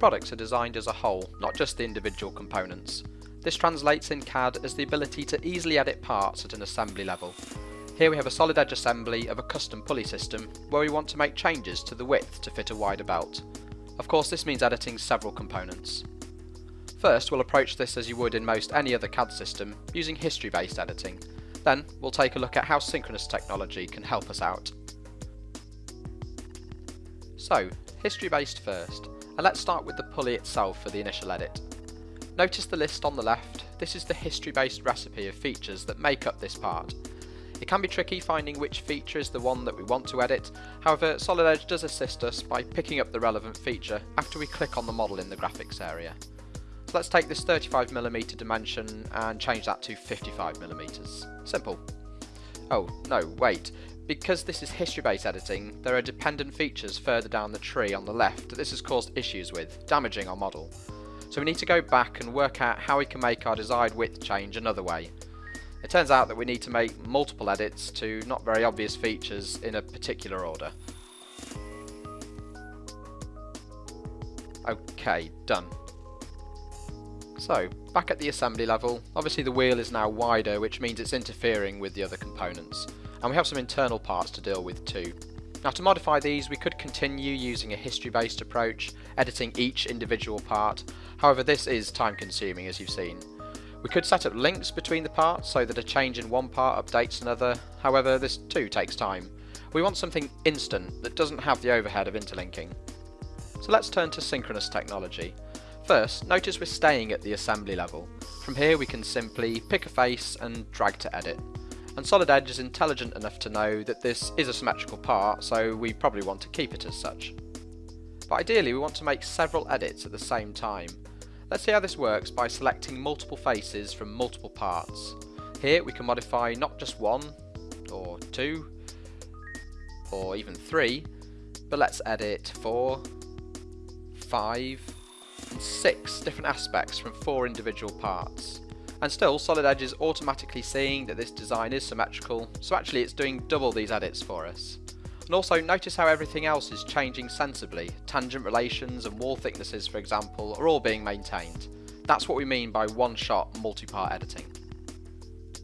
Products are designed as a whole, not just the individual components. This translates in CAD as the ability to easily edit parts at an assembly level. Here we have a Solid Edge assembly of a custom pulley system where we want to make changes to the width to fit a wider belt. Of course this means editing several components. First we'll approach this as you would in most any other CAD system using history based editing. Then we'll take a look at how synchronous technology can help us out. So, history based first, and let's start with the pulley itself for the initial edit. Notice the list on the left, this is the history based recipe of features that make up this part. It can be tricky finding which feature is the one that we want to edit, however Solid Edge does assist us by picking up the relevant feature after we click on the model in the graphics area. So let's take this 35mm dimension and change that to 55mm. Simple. Oh, no, wait. Because this is history-based editing, there are dependent features further down the tree on the left that this has caused issues with, damaging our model. So we need to go back and work out how we can make our desired width change another way. It turns out that we need to make multiple edits to not very obvious features in a particular order. Okay, done. So, back at the assembly level, obviously the wheel is now wider which means it's interfering with the other components, and we have some internal parts to deal with too. Now to modify these we could continue using a history based approach, editing each individual part, however this is time consuming as you've seen. We could set up links between the parts so that a change in one part updates another, however this too takes time. We want something instant that doesn't have the overhead of interlinking. So let's turn to synchronous technology. First, notice we're staying at the assembly level. From here we can simply pick a face and drag to edit. And Solid Edge is intelligent enough to know that this is a symmetrical part, so we probably want to keep it as such. But ideally we want to make several edits at the same time, Let's see how this works by selecting multiple faces from multiple parts. Here we can modify not just one, or two, or even three, but let's edit four, five, and six different aspects from four individual parts. And still, Solid Edge is automatically seeing that this design is symmetrical, so actually it's doing double these edits for us. And also notice how everything else is changing sensibly. Tangent relations and wall thicknesses for example are all being maintained. That's what we mean by one-shot multi-part editing.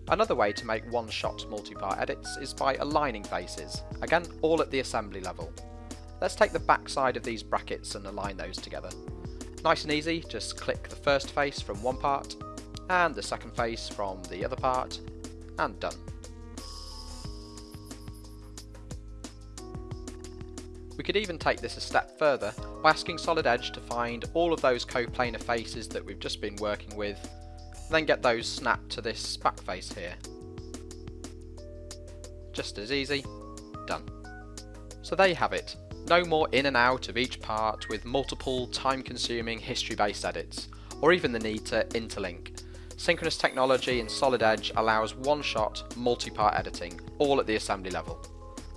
Another way to make one-shot multi-part edits is by aligning faces, again all at the assembly level. Let's take the back side of these brackets and align those together. Nice and easy, just click the first face from one part, and the second face from the other part, and done. We could even take this a step further by asking Solid Edge to find all of those coplanar faces that we've just been working with, and then get those snapped to this back face here. Just as easy, done. So there you have it, no more in and out of each part with multiple time consuming history based edits, or even the need to interlink. Synchronous technology in Solid Edge allows one shot multi-part editing, all at the assembly level.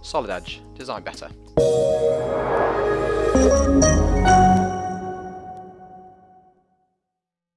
Solid Edge, design better.